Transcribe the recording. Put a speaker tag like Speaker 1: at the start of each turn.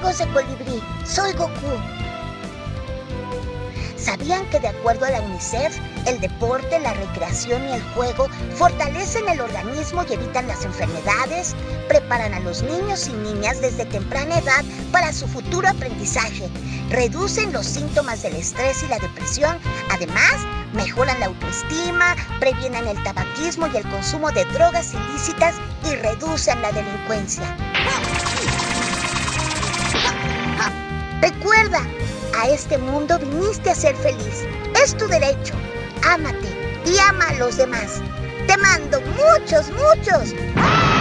Speaker 1: amigos de Colibrí, soy Goku. ¿Sabían que de acuerdo a la UNICEF, el deporte, la recreación y el juego fortalecen el organismo y evitan las enfermedades? Preparan a los niños y niñas desde temprana edad para su futuro aprendizaje. Reducen los síntomas del estrés y la depresión. Además, mejoran la autoestima, previenen el tabaquismo y el consumo de drogas ilícitas y reducen la delincuencia. Recuerda, a este mundo viniste a ser feliz. Es tu derecho. Ámate y ama a los demás. Te mando muchos, muchos. ¡Kame,